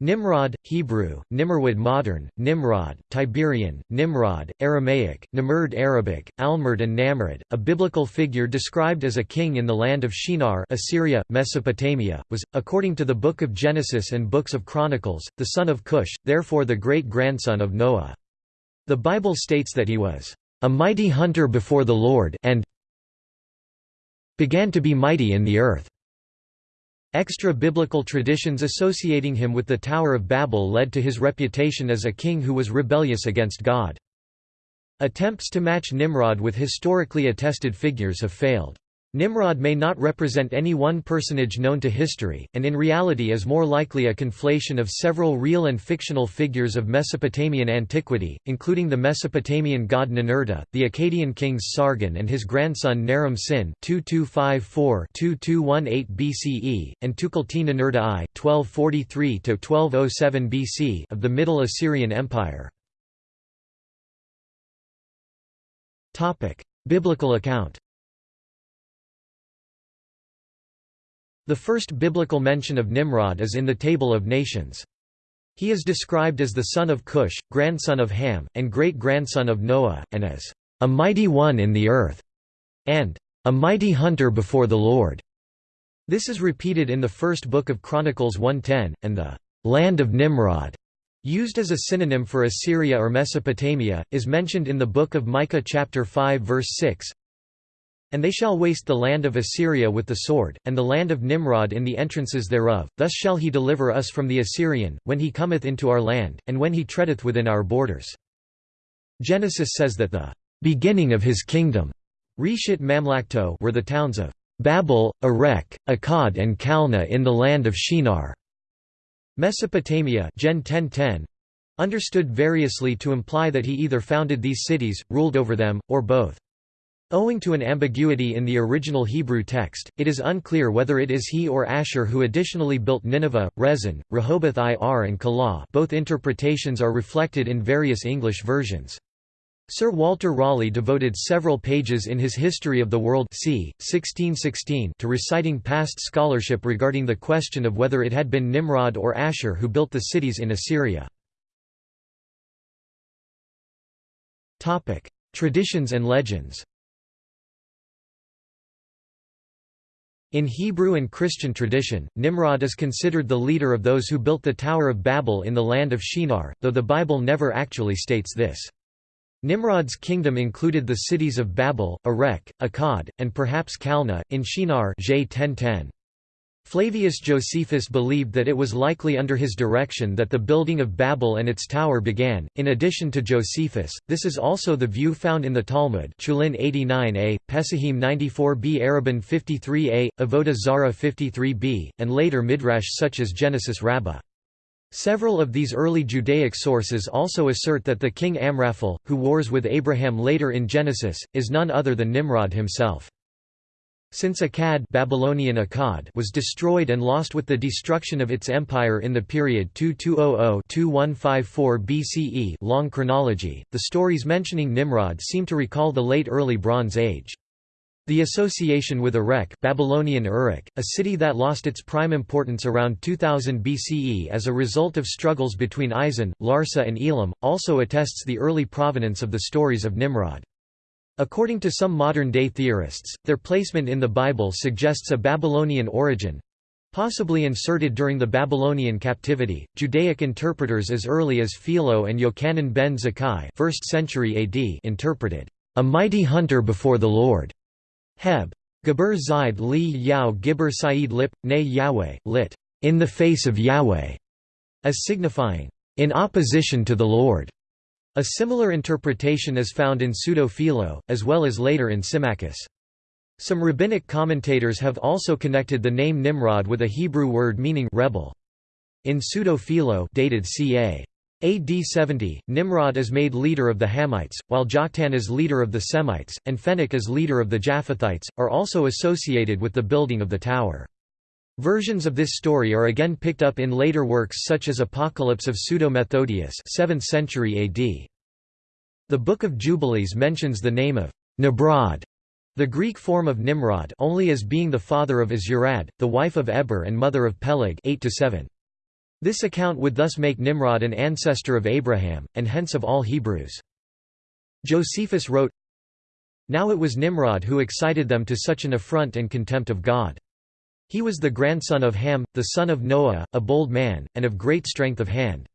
Nimrod, Hebrew, Nimrod modern, Nimrod, Tiberian, Nimrod, Aramaic, Nimrud Arabic, Almerd and Namrud, a biblical figure described as a king in the land of Shinar Assyria, Mesopotamia, was, according to the Book of Genesis and Books of Chronicles, the son of Cush, therefore the great-grandson of Noah. The Bible states that he was, "...a mighty hunter before the Lord and began to be mighty in the earth." Extra-biblical traditions associating him with the Tower of Babel led to his reputation as a king who was rebellious against God. Attempts to match Nimrod with historically attested figures have failed. Nimrod may not represent any one personage known to history, and in reality is more likely a conflation of several real and fictional figures of Mesopotamian antiquity, including the Mesopotamian god Ninurta, the Akkadian kings Sargon and his grandson Naram Sin 2254-2218 BCE, and Tukulti-Ninurta I 1243–1207 BC of the Middle Assyrian Empire. Biblical account The first biblical mention of Nimrod is in the Table of Nations. He is described as the son of Cush, grandson of Ham, and great-grandson of Noah, and as a mighty one in the earth, and a mighty hunter before the Lord. This is repeated in the first book of Chronicles 1.10, and the land of Nimrod, used as a synonym for Assyria or Mesopotamia, is mentioned in the book of Micah chapter 5 verse 6. And they shall waste the land of Assyria with the sword, and the land of Nimrod in the entrances thereof, thus shall he deliver us from the Assyrian, when he cometh into our land, and when he treadeth within our borders." Genesis says that the "...beginning of his kingdom Reshit Mamlakto were the towns of Babel, Erech, Akkad and Calneh in the land of Shinar." Mesopotamia Gen 1010, understood variously to imply that he either founded these cities, ruled over them, or both. Owing to an ambiguity in the original Hebrew text, it is unclear whether it is he or Asher who additionally built Nineveh, Resen, Rehoboth Ir and Calah both interpretations are reflected in various English versions. Sir Walter Raleigh devoted several pages in his History of the World c. 1616 to reciting past scholarship regarding the question of whether it had been Nimrod or Asher who built the cities in Assyria. Traditions and legends In Hebrew and Christian tradition, Nimrod is considered the leader of those who built the Tower of Babel in the land of Shinar, though the Bible never actually states this. Nimrod's kingdom included the cities of Babel, Erech, Akkad, and perhaps Calneh, in Shinar J 1010. Flavius Josephus believed that it was likely under his direction that the building of Babel and its tower began. In addition to Josephus, this is also the view found in the Talmud, Chullin 89a, Pesahim 94b, Eruvin 53a, Avodah Zarah 53b, and later midrash such as Genesis Rabbah. Several of these early Judaic sources also assert that the king Amraphel, who wars with Abraham later in Genesis, is none other than Nimrod himself. Since Akkad, Babylonian Akkad was destroyed and lost with the destruction of its empire in the period 2200–2154 BCE long chronology, the stories mentioning Nimrod seem to recall the late Early Bronze Age. The association with Erech Babylonian Uruk, a city that lost its prime importance around 2000 BCE as a result of struggles between Isin, Larsa and Elam, also attests the early provenance of the stories of Nimrod. According to some modern-day theorists, their placement in the Bible suggests a Babylonian origin, possibly inserted during the Babylonian captivity. Judaic interpreters as early as Philo and Yochanan ben Zakkai, 1st century AD, interpreted a mighty hunter before the Lord. Heb. Gabur Zaid li Yao Gibber Said Lip, Ne Yahweh, lit. In the face of Yahweh, as signifying in opposition to the Lord. A similar interpretation is found in Pseudo-Philo, as well as later in Symmachus. Some rabbinic commentators have also connected the name Nimrod with a Hebrew word meaning rebel. In Pseudo-Philo dated ca. AD 70, Nimrod is made leader of the Hamites, while Joktan is leader of the Semites, and Phenech is leader of the Japhethites, are also associated with the building of the tower. Versions of this story are again picked up in later works such as Apocalypse of Pseudo-Methodius 7th century AD. The Book of Jubilees mentions the name of Nimrod, the Greek form of Nimrod only as being the father of Azurad, the wife of Eber and mother of Peleg 8 -7. This account would thus make Nimrod an ancestor of Abraham, and hence of all Hebrews. Josephus wrote, Now it was Nimrod who excited them to such an affront and contempt of God. He was the grandson of Ham, the son of Noah, a bold man, and of great strength of hand.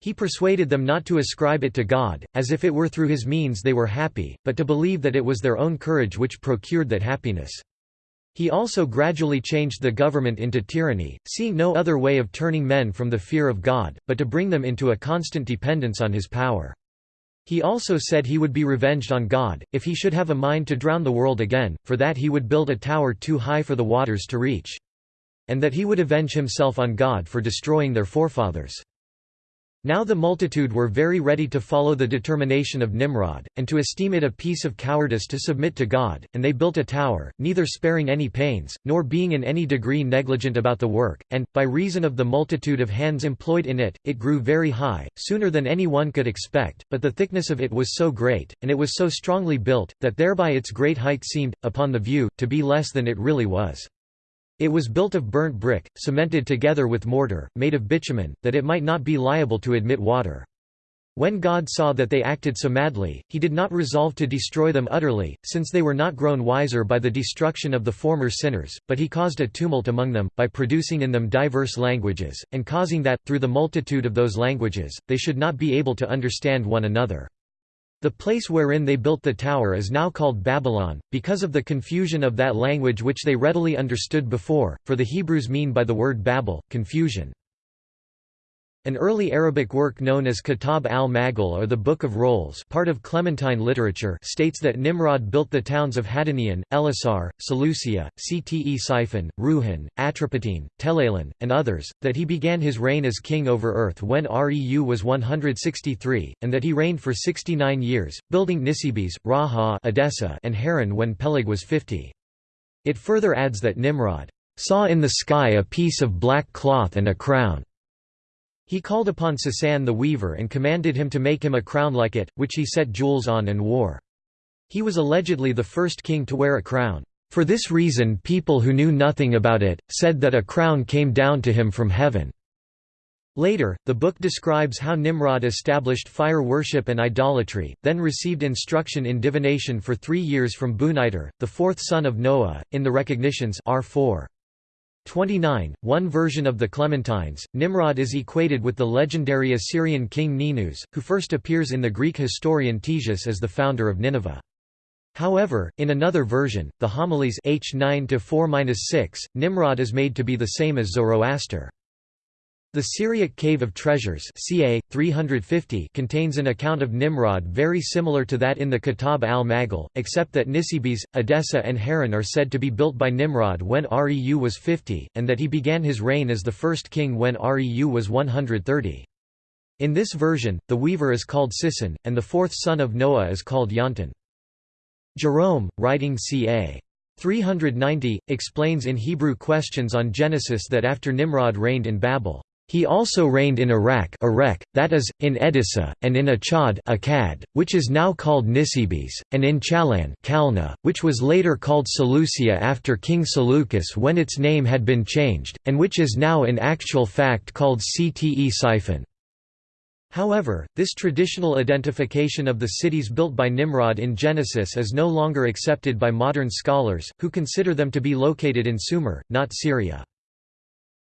He persuaded them not to ascribe it to God, as if it were through his means they were happy, but to believe that it was their own courage which procured that happiness. He also gradually changed the government into tyranny, seeing no other way of turning men from the fear of God, but to bring them into a constant dependence on his power. He also said he would be revenged on God, if he should have a mind to drown the world again, for that he would build a tower too high for the waters to reach. And that he would avenge himself on God for destroying their forefathers. Now the multitude were very ready to follow the determination of Nimrod, and to esteem it a piece of cowardice to submit to God, and they built a tower, neither sparing any pains, nor being in any degree negligent about the work, and, by reason of the multitude of hands employed in it, it grew very high, sooner than any one could expect, but the thickness of it was so great, and it was so strongly built, that thereby its great height seemed, upon the view, to be less than it really was. It was built of burnt brick, cemented together with mortar, made of bitumen, that it might not be liable to admit water. When God saw that they acted so madly, he did not resolve to destroy them utterly, since they were not grown wiser by the destruction of the former sinners, but he caused a tumult among them, by producing in them diverse languages, and causing that, through the multitude of those languages, they should not be able to understand one another. The place wherein they built the tower is now called Babylon, because of the confusion of that language which they readily understood before, for the Hebrews mean by the word Babel, confusion. An early Arabic work known as Kitab al-Magall or the Book of Rolls part of Clementine literature states that Nimrod built the towns of Hadanian, Elasar, Seleucia, Ctesiphon, Ruhun, Atropatene, Telalan, and others, that he began his reign as king over earth when Reu was 163, and that he reigned for 69 years, building Nisibis, Raha Edessa, and Haran when Peleg was 50. It further adds that Nimrod saw in the sky a piece of black cloth and a crown. He called upon Sasan the weaver and commanded him to make him a crown like it, which he set jewels on and wore. He was allegedly the first king to wear a crown. For this reason people who knew nothing about it, said that a crown came down to him from heaven. Later, the book describes how Nimrod established fire worship and idolatry, then received instruction in divination for three years from Buniter, the fourth son of Noah, in the recognitions R4. 29, one version of the Clementines, Nimrod is equated with the legendary Assyrian king Ninus, who first appears in the Greek historian Ctesias as the founder of Nineveh. However, in another version, the Homilies H 9-4-6, Nimrod is made to be the same as Zoroaster. The Syriac Cave of Treasures ca. 350 contains an account of Nimrod very similar to that in the Kitab al-Magall, except that Nisibis, Edessa and Haran are said to be built by Nimrod when Reu was 50, and that he began his reign as the first king when Reu was 130. In this version, the weaver is called Sisson, and the fourth son of Noah is called Yonton. Jerome, writing ca. 390, explains in Hebrew Questions on Genesis that after Nimrod reigned in Babel, he also reigned in Iraq Iraq, that is, in Edessa, and in Achad Akkad, which is now called Nisibis, and in Chalan Kalna, which was later called Seleucia after King Seleucus when its name had been changed, and which is now in actual fact called Ctesiphon. However, this traditional identification of the cities built by Nimrod in Genesis is no longer accepted by modern scholars, who consider them to be located in Sumer, not Syria.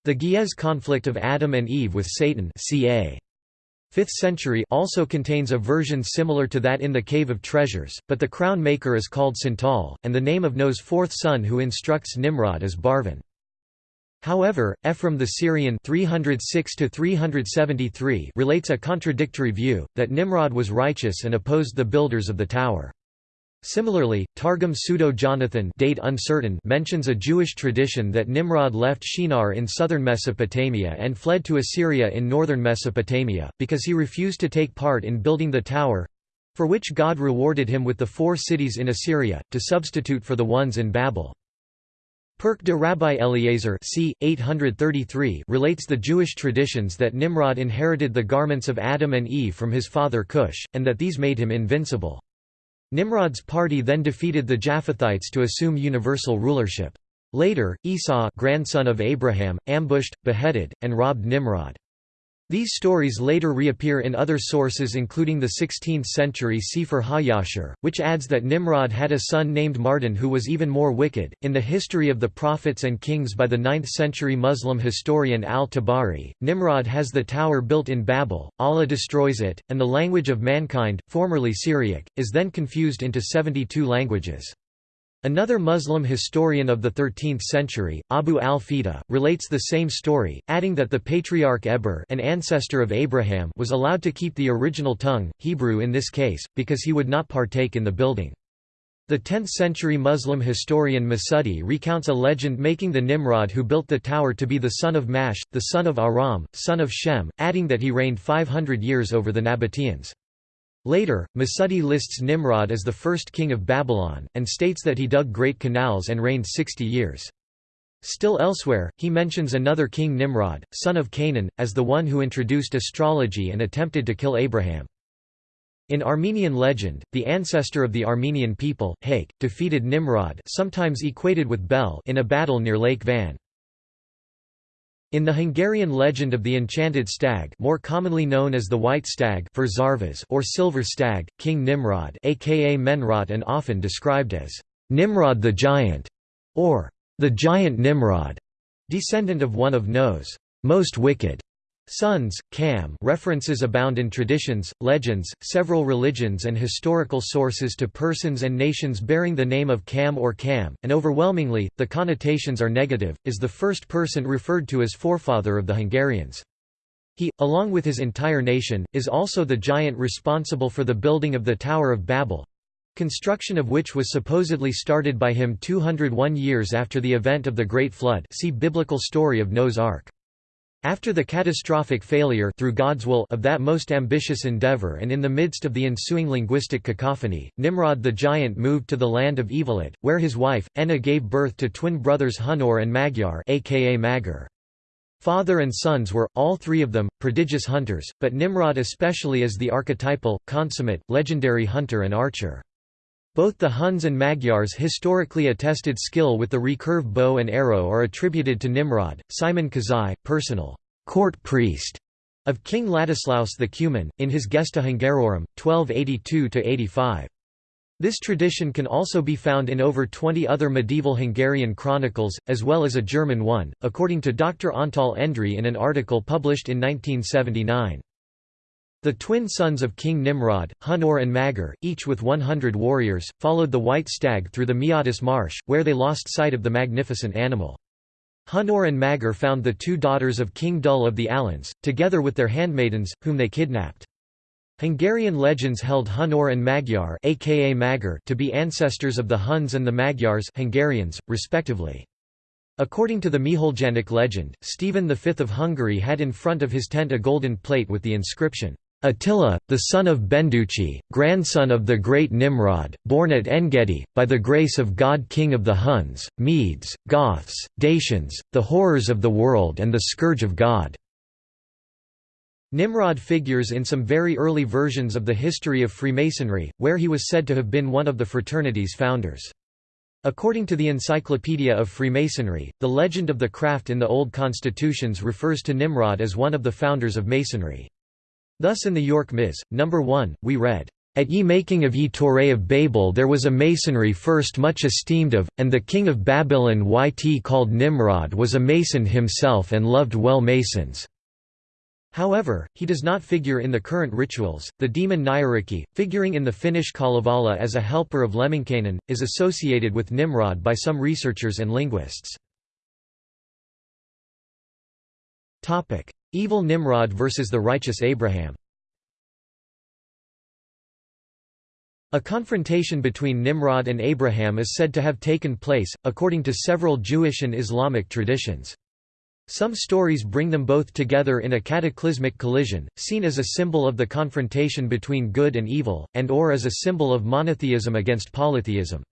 The Ge'ez conflict of Adam and Eve with Satan ca. 5th century also contains a version similar to that in the Cave of Treasures, but the crown maker is called Sintal, and the name of Noah's fourth son who instructs Nimrod is Barvan. However, Ephraim the Syrian 306 relates a contradictory view, that Nimrod was righteous and opposed the builders of the tower. Similarly, Targum Pseudo-Jonathan date uncertain mentions a Jewish tradition that Nimrod left Shinar in southern Mesopotamia and fled to Assyria in northern Mesopotamia, because he refused to take part in building the tower—for which God rewarded him with the four cities in Assyria, to substitute for the ones in Babel. Pirke De-Rabbi Eliezer c. 833 relates the Jewish traditions that Nimrod inherited the garments of Adam and Eve from his father Cush, and that these made him invincible. Nimrod's party then defeated the Japhethites to assume universal rulership. Later, Esau grandson of Abraham, ambushed, beheaded, and robbed Nimrod. These stories later reappear in other sources including the 16th-century Sefer HaYashar, which adds that Nimrod had a son named Mardon who was even more wicked. In the History of the Prophets and Kings by the 9th-century Muslim historian al-Tabari, Nimrod has the tower built in Babel, Allah destroys it, and the language of mankind, formerly Syriac, is then confused into 72 languages. Another Muslim historian of the 13th century, Abu al-Fida, relates the same story, adding that the patriarch Eber an ancestor of Abraham was allowed to keep the original tongue, Hebrew in this case, because he would not partake in the building. The 10th-century Muslim historian Masudi recounts a legend making the Nimrod who built the tower to be the son of Mash, the son of Aram, son of Shem, adding that he reigned 500 years over the Nabateans. Later, Masudi lists Nimrod as the first king of Babylon, and states that he dug great canals and reigned 60 years. Still elsewhere, he mentions another king Nimrod, son of Canaan, as the one who introduced astrology and attempted to kill Abraham. In Armenian legend, the ancestor of the Armenian people, Hayk, defeated Nimrod sometimes equated with Bel in a battle near Lake Van. In the Hungarian legend of the enchanted stag more commonly known as the white stag or silver stag, King Nimrod aka Menrot and often described as Nimrod the Giant, or the Giant Nimrod, descendant of one of Noah's most wicked Sons, Cam references abound in traditions, legends, several religions and historical sources to persons and nations bearing the name of Cam or Cam, and overwhelmingly, the connotations are negative, is the first person referred to as forefather of the Hungarians. He, along with his entire nation, is also the giant responsible for the building of the Tower of Babel, construction of which was supposedly started by him 201 years after the event of the Great Flood see biblical story of Noah's Ark. After the catastrophic failure through God's will of that most ambitious endeavor and in the midst of the ensuing linguistic cacophony, Nimrod the giant moved to the land of Evilit, where his wife, Enna gave birth to twin brothers Hunor and Magyar aka Magar. Father and sons were, all three of them, prodigious hunters, but Nimrod especially as the archetypal, consummate, legendary hunter and archer. Both the Huns and Magyars historically attested skill with the recurve bow and arrow are attributed to Nimrod. Simon Kézai, personal court priest of King Ladislaus the Cuman, in his Gesta Hungarorum, 1282–85. This tradition can also be found in over 20 other medieval Hungarian chronicles, as well as a German one, according to Dr. Antal Endre in an article published in 1979. The twin sons of King Nimrod, Hunor and Magar, each with 100 warriors, followed the white stag through the Meatus marsh, where they lost sight of the magnificent animal. Hunor and Magar found the two daughters of King Dull of the Alans, together with their handmaidens, whom they kidnapped. Hungarian legends held Hunor and Magyar aka Magar to be ancestors of the Huns and the Magyars Hungarians, respectively. According to the Miholjanec legend, Stephen V of Hungary had in front of his tent a golden plate with the inscription, Attila, the son of Benduchi, grandson of the great Nimrod, born at Engedi, by the grace of God king of the Huns, Medes, Goths, Dacians, the horrors of the world and the scourge of God." Nimrod figures in some very early versions of the history of Freemasonry, where he was said to have been one of the fraternity's founders. According to the Encyclopedia of Freemasonry, the legend of the craft in the Old Constitutions refers to Nimrod as one of the founders of Masonry. Thus in the York Mis. No. 1, we read, At ye making of ye Torah of Babel there was a masonry first much esteemed of, and the king of Babylon yt called Nimrod was a mason himself and loved well masons. However, he does not figure in the current rituals. The demon Nyyrikki, figuring in the Finnish Kalevala as a helper of Lemminkainen, is associated with Nimrod by some researchers and linguists. Evil Nimrod versus the righteous Abraham A confrontation between Nimrod and Abraham is said to have taken place, according to several Jewish and Islamic traditions. Some stories bring them both together in a cataclysmic collision, seen as a symbol of the confrontation between good and evil, and or as a symbol of monotheism against polytheism.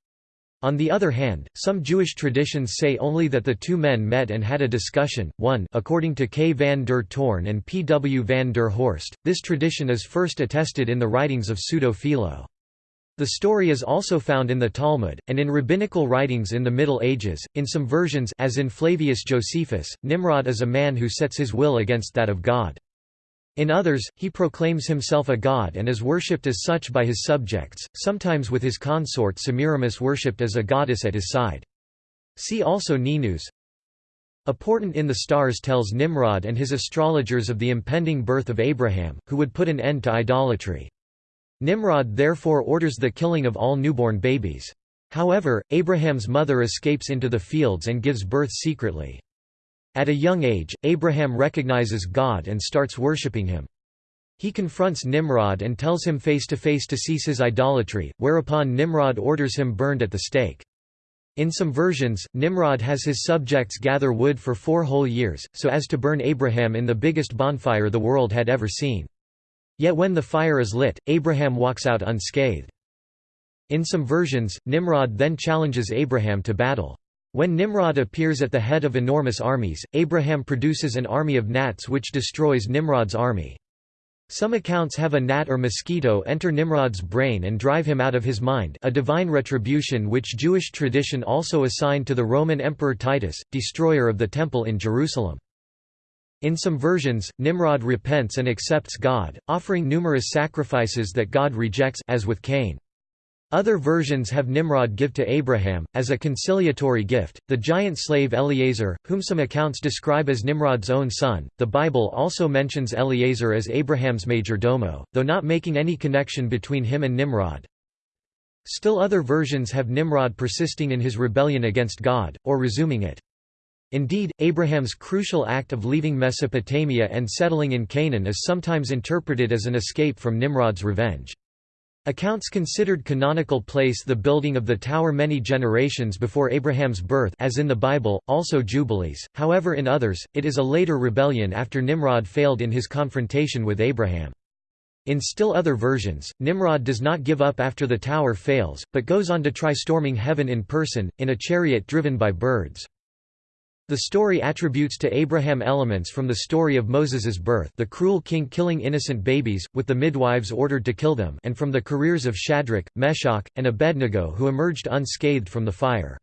On the other hand, some Jewish traditions say only that the two men met and had a discussion. 1 According to K. van der Toorn and P. W. van der Horst, this tradition is first attested in the writings of Pseudo-Philo. The story is also found in the Talmud, and in rabbinical writings in the Middle Ages. In some versions as in Flavius Josephus, Nimrod is a man who sets his will against that of God. In others, he proclaims himself a god and is worshipped as such by his subjects, sometimes with his consort Semiramis worshipped as a goddess at his side. See also Ninus. A portent in the stars tells Nimrod and his astrologers of the impending birth of Abraham, who would put an end to idolatry. Nimrod therefore orders the killing of all newborn babies. However, Abraham's mother escapes into the fields and gives birth secretly. At a young age, Abraham recognizes God and starts worshipping him. He confronts Nimrod and tells him face to face to cease his idolatry, whereupon Nimrod orders him burned at the stake. In some versions, Nimrod has his subjects gather wood for four whole years, so as to burn Abraham in the biggest bonfire the world had ever seen. Yet when the fire is lit, Abraham walks out unscathed. In some versions, Nimrod then challenges Abraham to battle. When Nimrod appears at the head of enormous armies, Abraham produces an army of gnats which destroys Nimrod's army. Some accounts have a gnat or mosquito enter Nimrod's brain and drive him out of his mind a divine retribution which Jewish tradition also assigned to the Roman Emperor Titus, destroyer of the Temple in Jerusalem. In some versions, Nimrod repents and accepts God, offering numerous sacrifices that God rejects as with Cain. Other versions have Nimrod give to Abraham, as a conciliatory gift, the giant slave Eliezer, whom some accounts describe as Nimrod's own son. The Bible also mentions Eliezer as Abraham's major domo, though not making any connection between him and Nimrod. Still other versions have Nimrod persisting in his rebellion against God, or resuming it. Indeed, Abraham's crucial act of leaving Mesopotamia and settling in Canaan is sometimes interpreted as an escape from Nimrod's revenge. Accounts considered canonical place the building of the tower many generations before Abraham's birth as in the Bible, also Jubilees, however in others, it is a later rebellion after Nimrod failed in his confrontation with Abraham. In still other versions, Nimrod does not give up after the tower fails, but goes on to try storming heaven in person, in a chariot driven by birds. The story attributes to Abraham elements from the story of Moses's birth the cruel king killing innocent babies, with the midwives ordered to kill them and from the careers of Shadrach, Meshach, and Abednego who emerged unscathed from the fire.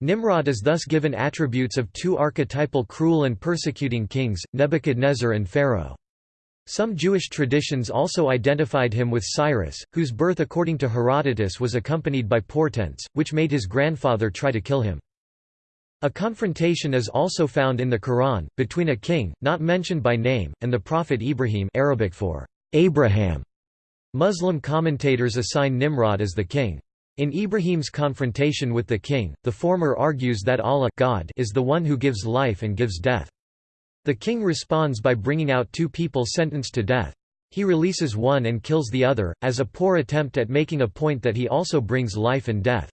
Nimrod is thus given attributes of two archetypal cruel and persecuting kings, Nebuchadnezzar and Pharaoh. Some Jewish traditions also identified him with Cyrus, whose birth according to Herodotus was accompanied by portents, which made his grandfather try to kill him. A confrontation is also found in the Quran, between a king, not mentioned by name, and the prophet Ibrahim Arabic for Abraham. Muslim commentators assign Nimrod as the king. In Ibrahim's confrontation with the king, the former argues that Allah God is the one who gives life and gives death. The king responds by bringing out two people sentenced to death. He releases one and kills the other, as a poor attempt at making a point that he also brings life and death.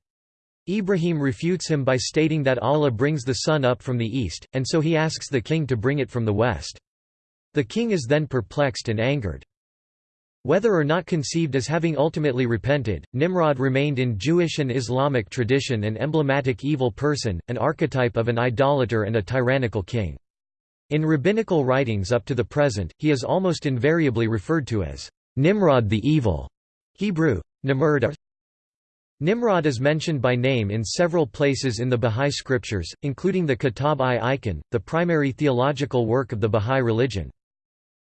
Ibrahim refutes him by stating that Allah brings the sun up from the east, and so he asks the king to bring it from the west. The king is then perplexed and angered. Whether or not conceived as having ultimately repented, Nimrod remained in Jewish and Islamic tradition an emblematic evil person, an archetype of an idolater and a tyrannical king. In rabbinical writings up to the present, he is almost invariably referred to as Nimrod the Evil, Hebrew, Nimrod Nimrod is mentioned by name in several places in the Bahá'í scriptures, including the Kitab-i-Iqan, the primary theological work of the Bahá'í religion.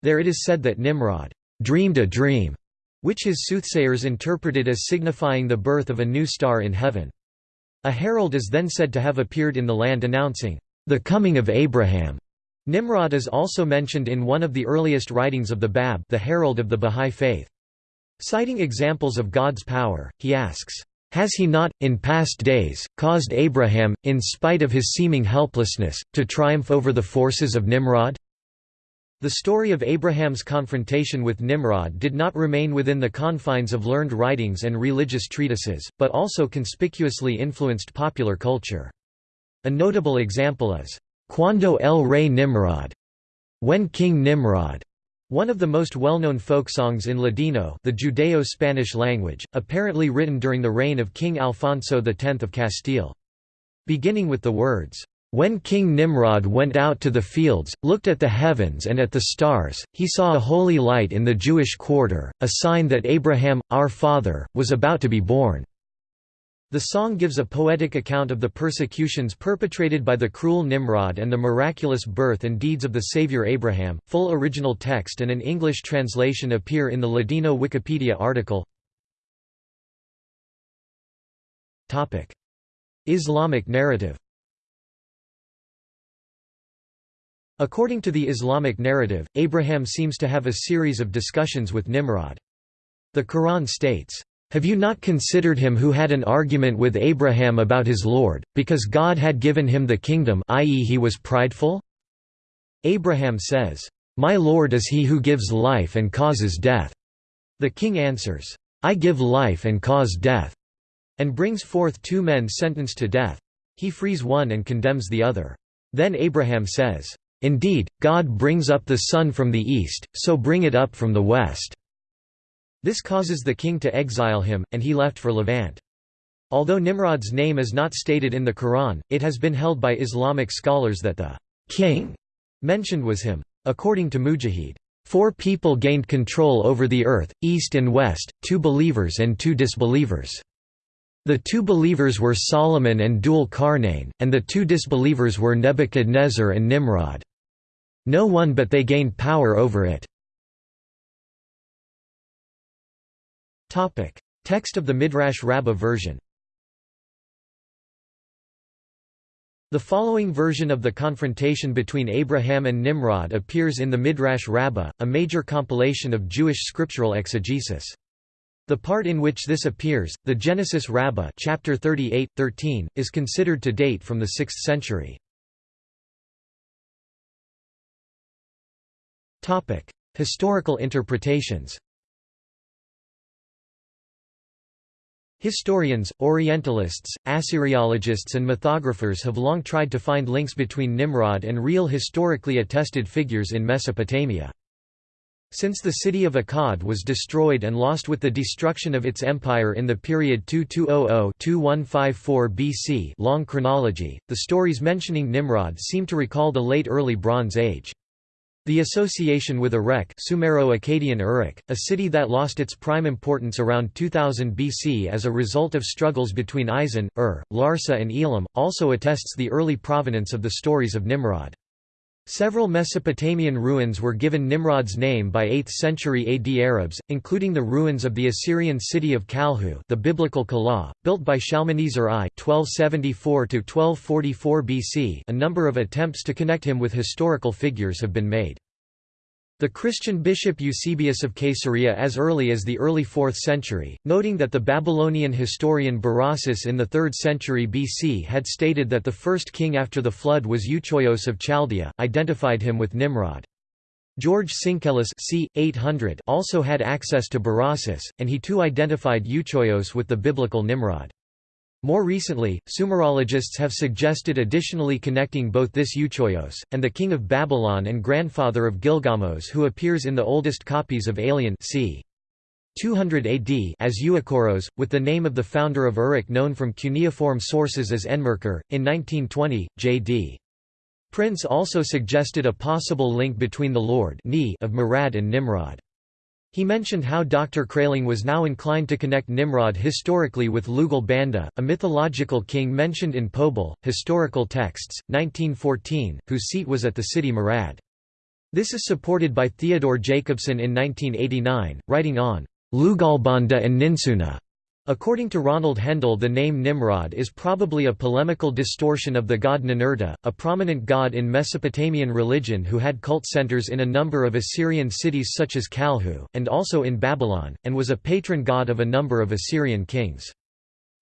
There it is said that Nimrod dreamed a dream, which his soothsayers interpreted as signifying the birth of a new star in heaven. A herald is then said to have appeared in the land announcing, "...the coming of Abraham." Nimrod is also mentioned in one of the earliest writings of the Bab the Herald of the Bahá'í Faith. Citing examples of God's power, he asks, has he not, in past days, caused Abraham, in spite of his seeming helplessness, to triumph over the forces of Nimrod? The story of Abraham's confrontation with Nimrod did not remain within the confines of learned writings and religious treatises, but also conspicuously influenced popular culture. A notable example is, Cuando el rey Nimrod, when King Nimrod one of the most well-known folk songs in Ladino the Judeo-Spanish language, apparently written during the reign of King Alfonso X of Castile. Beginning with the words, "...when King Nimrod went out to the fields, looked at the heavens and at the stars, he saw a holy light in the Jewish quarter, a sign that Abraham, our father, was about to be born." The song gives a poetic account of the persecutions perpetrated by the cruel Nimrod and the miraculous birth and deeds of the Savior Abraham. Full original text and an English translation appear in the Ladino Wikipedia article. Topic: Islamic narrative. According to the Islamic narrative, Abraham seems to have a series of discussions with Nimrod. The Quran states, have you not considered him who had an argument with Abraham about his Lord, because God had given him the kingdom i.e. he was prideful? Abraham says, "'My Lord is he who gives life and causes death." The king answers, "'I give life and cause death,' and brings forth two men sentenced to death. He frees one and condemns the other. Then Abraham says, "'Indeed, God brings up the sun from the east, so bring it up from the west.' This causes the king to exile him, and he left for Levant. Although Nimrod's name is not stated in the Quran, it has been held by Islamic scholars that the king mentioned was him. According to Mujahid, four people gained control over the earth, east and west, two believers and two disbelievers. The two believers were Solomon and Dhul Qarnayn, and the two disbelievers were Nebuchadnezzar and Nimrod. No one but they gained power over it. Topic: Text of the Midrash Rabbah version. The following version of the confrontation between Abraham and Nimrod appears in the Midrash Rabbah, a major compilation of Jewish scriptural exegesis. The part in which this appears, the Genesis Rabbah chapter 38, 13, is considered to date from the 6th century. Historical interpretations Historians, Orientalists, Assyriologists and mythographers have long tried to find links between Nimrod and real historically attested figures in Mesopotamia. Since the city of Akkad was destroyed and lost with the destruction of its empire in the period 2200–2154 BC long chronology, the stories mentioning Nimrod seem to recall the late Early Bronze Age. The association with Erech Sumero-Akkadian Uruk, a city that lost its prime importance around 2000 BC as a result of struggles between Isin, Ur, Larsa and Elam, also attests the early provenance of the stories of Nimrod. Several Mesopotamian ruins were given Nimrod's name by 8th century AD Arabs, including the ruins of the Assyrian city of Kalhu the biblical Calah, built by Shalmaneser I 1274–1244 BC a number of attempts to connect him with historical figures have been made. The Christian bishop Eusebius of Caesarea as early as the early 4th century, noting that the Babylonian historian Berossus in the 3rd century BC had stated that the first king after the flood was Euchoios of Chaldea, identified him with Nimrod. George Syncellus c. 800 also had access to Berossus, and he too identified Euchoios with the biblical Nimrod. More recently, Sumerologists have suggested additionally connecting both this Euchoios, and the king of Babylon and grandfather of Gilgamos who appears in the oldest copies of Aelian c. 200 AD as Euakoros, with the name of the founder of Uruk known from cuneiform sources as Enmerkar. In 1920, J.D. Prince also suggested a possible link between the Lord of Marad and Nimrod. He mentioned how Dr. Kraeling was now inclined to connect Nimrod historically with Lugal Banda, a mythological king mentioned in Poebel, Historical Texts, 1914, whose seat was at the city Marad. This is supported by Theodore Jacobsen in 1989, writing on Lugalbanda and Ninsuna. According to Ronald Hendel the name Nimrod is probably a polemical distortion of the god Ninurta, a prominent god in Mesopotamian religion who had cult centers in a number of Assyrian cities such as Kalhu, and also in Babylon, and was a patron god of a number of Assyrian kings.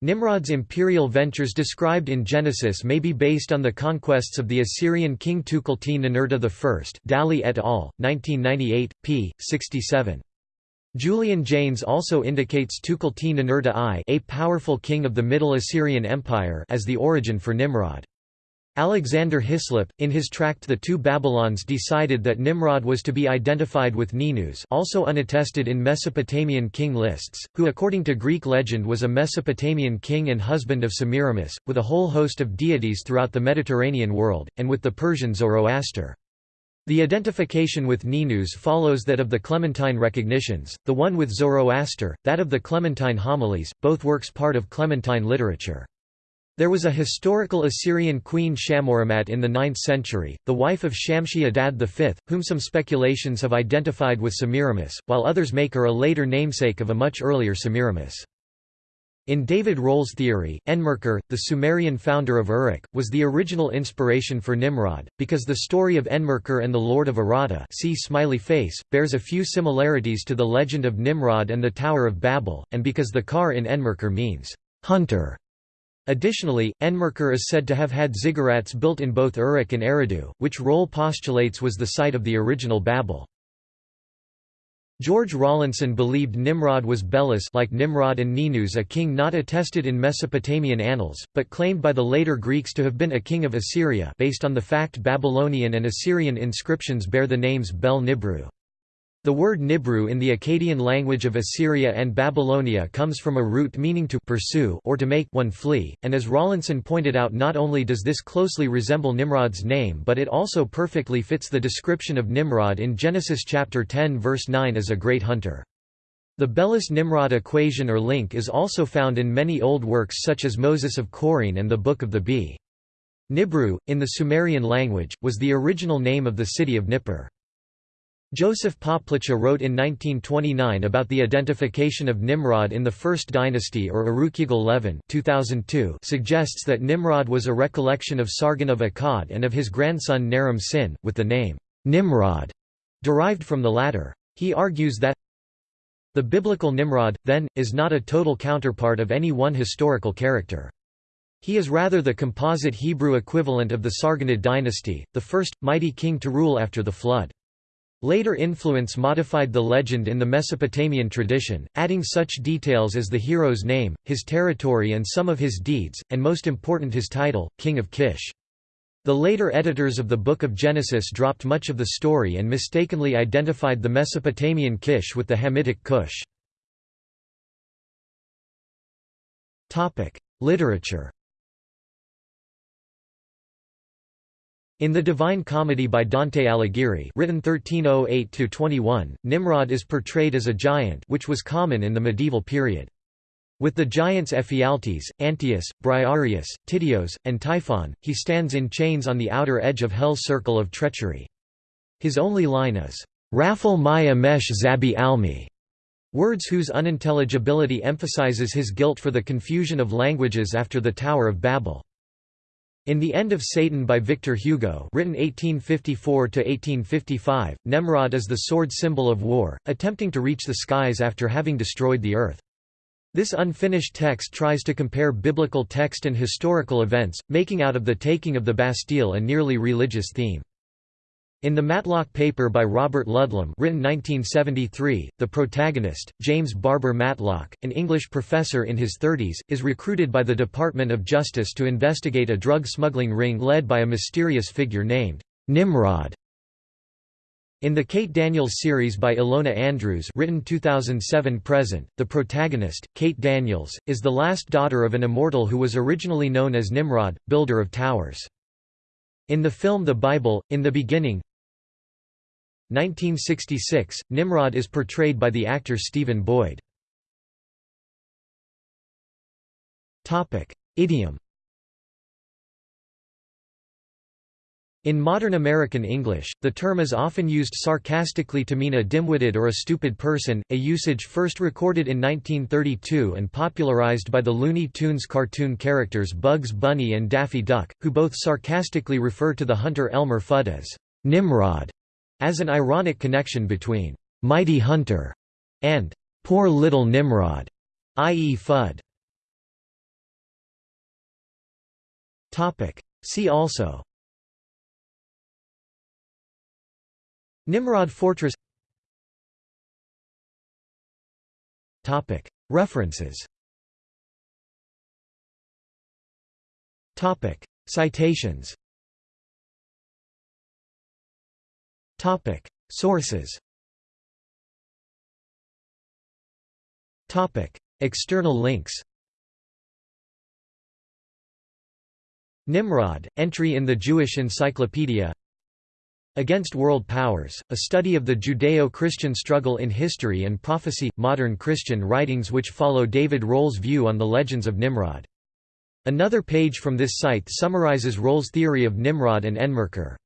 Nimrod's imperial ventures described in Genesis may be based on the conquests of the Assyrian king Tukulti-Ninurta I Dalley et al., 1998, p. 67. Julian Jaynes also indicates Tukulti-Ninurta I a powerful king of the Middle Assyrian Empire as the origin for Nimrod. Alexander Hislop, in his tract The Two Babylons decided that Nimrod was to be identified with Ninus also unattested in Mesopotamian king lists, who according to Greek legend was a Mesopotamian king and husband of Semiramis, with a whole host of deities throughout the Mediterranean world, and with the Persian Zoroaster. The identification with Ninus follows that of the Clementine recognitions, the one with Zoroaster, that of the Clementine homilies, both works part of Clementine literature. There was a historical Assyrian queen Shammuramat in the 9th century, the wife of Shamshi Adad V, whom some speculations have identified with Semiramis, while others make her a later namesake of a much earlier Semiramis. In David Rohl's theory, Enmerkar, the Sumerian founder of Uruk, was the original inspiration for Nimrod, because the story of Enmerkar and the Lord of Aratta see smiley face, bears a few similarities to the legend of Nimrod and the Tower of Babel, and because the car in Enmerkar means, hunter. Additionally, Enmerkar is said to have had ziggurats built in both Uruk and Eridu, which Rohl postulates was the site of the original Babel. George Rawlinson believed Nimrod was Belus like Nimrod and Ninus a king not attested in Mesopotamian annals, but claimed by the later Greeks to have been a king of Assyria based on the fact Babylonian and Assyrian inscriptions bear the names Bel Nibru. The word Nibru in the Akkadian language of Assyria and Babylonia comes from a root meaning to pursue or to make one flee, and as Rawlinson pointed out not only does this closely resemble Nimrod's name but it also perfectly fits the description of Nimrod in Genesis chapter 10 verse 9 as a great hunter. The Belus-Nimrod equation or link is also found in many old works such as Moses of Chorene and the Book of the Bee. Nibru, in the Sumerian language, was the original name of the city of Nippur. Joseph Poplicha wrote in 1929 about the identification of Nimrod in the First Dynasty or Urukagil Levin 2002 suggests that Nimrod was a recollection of Sargon of Akkad and of his grandson Naram Sin, with the name, Nimrod, derived from the latter. He argues that the biblical Nimrod, then, is not a total counterpart of any one historical character. He is rather the composite Hebrew equivalent of the Sargonid dynasty, the first, mighty king to rule after the flood. Later influence modified the legend in the Mesopotamian tradition, adding such details as the hero's name, his territory and some of his deeds, and most important his title, King of Kish. The later editors of the Book of Genesis dropped much of the story and mistakenly identified the Mesopotamian Kish with the Hamitic Cush. Literature In the Divine Comedy by Dante Alighieri written 1308–21, Nimrod is portrayed as a giant which was common in the medieval period. With the giants Ephialtes, Antaeus, Briareus, Tityos, and Typhon, he stands in chains on the outer edge of Hell's circle of treachery. His only line is, "'Rafal Maya Mesh Zabi Almi' words whose unintelligibility emphasizes his guilt for the confusion of languages after the Tower of Babel. In The End of Satan by Victor Hugo written 1854–1855, Nemrod is the sword symbol of war, attempting to reach the skies after having destroyed the earth. This unfinished text tries to compare biblical text and historical events, making out of the taking of the Bastille a nearly religious theme. In the Matlock paper by Robert Ludlum written 1973, the protagonist, James Barber Matlock, an English professor in his 30s, is recruited by the Department of Justice to investigate a drug smuggling ring led by a mysterious figure named Nimrod. In the Kate Daniels series by Ilona Andrews written 2007-present, the protagonist, Kate Daniels, is the last daughter of an immortal who was originally known as Nimrod, builder of towers. In the film The Bible, in the beginning 1966, Nimrod is portrayed by the actor Stephen Boyd. Idiom In modern American English, the term is often used sarcastically to mean a dimwitted or a stupid person, a usage first recorded in 1932 and popularized by the Looney Tunes cartoon characters Bugs Bunny and Daffy Duck, who both sarcastically refer to the hunter Elmer Fudd as Nimrod, as an ironic connection between Mighty Hunter and Poor Little Nimrod, i.e. Fudd. See also Nimrod Fortress References Citations Sources. External links. Nimrod, entry in the Jewish Encyclopedia. Against World Powers, a study of the Judeo-Christian struggle in history and prophecy, modern Christian writings which follow David Rohl's view on the legends of Nimrod. Another page from this site summarizes Rohl's theory of Nimrod and Enmerkar.